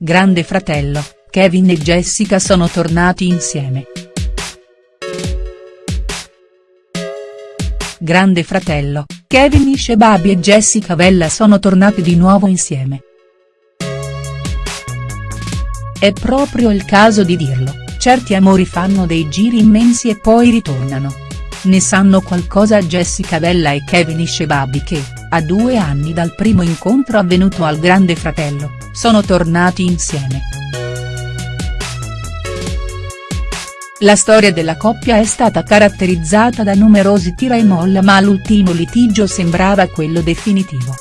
Grande fratello, Kevin e Jessica sono tornati insieme. Grande fratello, Kevin Ishebabi e Jessica Vella sono tornati di nuovo insieme. È proprio il caso di dirlo, certi amori fanno dei giri immensi e poi ritornano. Ne sanno qualcosa Jessica Vella e Kevin Ishebabi che, a due anni dal primo incontro avvenuto al Grande Fratello, sono tornati insieme. La storia della coppia è stata caratterizzata da numerosi tira e molla ma l'ultimo litigio sembrava quello definitivo.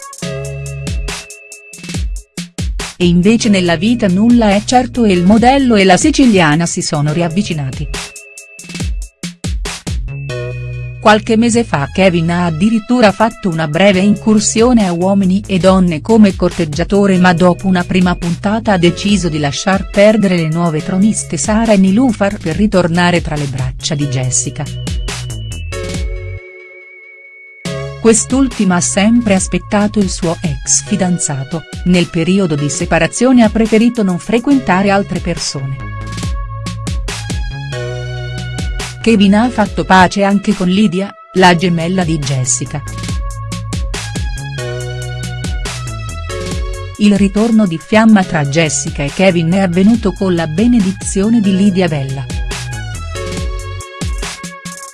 E invece nella vita nulla è certo e il modello e la siciliana si sono riavvicinati. Qualche mese fa Kevin ha addirittura fatto una breve incursione a Uomini e Donne come corteggiatore ma dopo una prima puntata ha deciso di lasciar perdere le nuove troniste Sara e Nilufar per ritornare tra le braccia di Jessica. Quest'ultima ha sempre aspettato il suo ex fidanzato, nel periodo di separazione ha preferito non frequentare altre persone. Kevin ha fatto pace anche con Lydia, la gemella di Jessica. Il ritorno di fiamma tra Jessica e Kevin è avvenuto con la benedizione di Lydia Bella.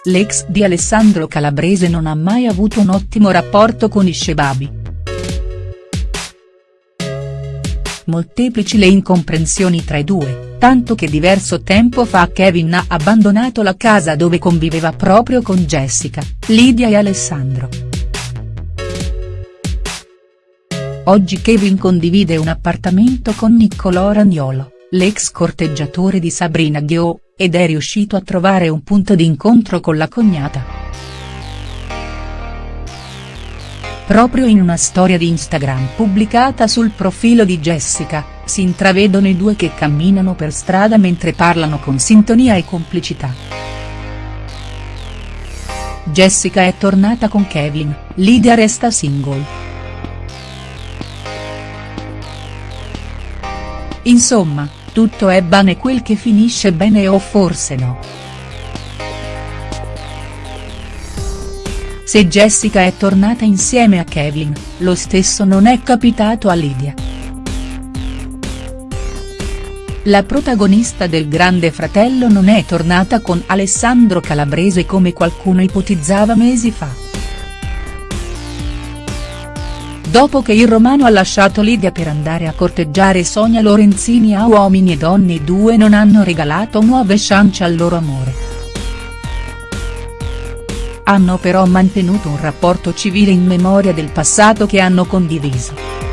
L'ex di Alessandro Calabrese non ha mai avuto un ottimo rapporto con i Shebabi. Molteplici le incomprensioni tra i due, tanto che diverso tempo fa Kevin ha abbandonato la casa dove conviveva proprio con Jessica, Lydia e Alessandro. Oggi Kevin condivide un appartamento con Niccolò Ragnolo, l'ex corteggiatore di Sabrina Ghio, ed è riuscito a trovare un punto di incontro con la cognata. Proprio in una storia di Instagram pubblicata sul profilo di Jessica, si intravedono i due che camminano per strada mentre parlano con sintonia e complicità. Jessica è tornata con Kevin, Lydia resta single. Insomma, tutto è bene quel che finisce bene o forse no. Se Jessica è tornata insieme a Kevin, lo stesso non è capitato a Lydia. La protagonista del Grande Fratello non è tornata con Alessandro Calabrese come qualcuno ipotizzava mesi fa. Dopo che il romano ha lasciato Lydia per andare a corteggiare Sonia Lorenzini a Uomini e Donne i due non hanno regalato nuove chance al loro amore hanno però mantenuto un rapporto civile in memoria del passato che hanno condiviso.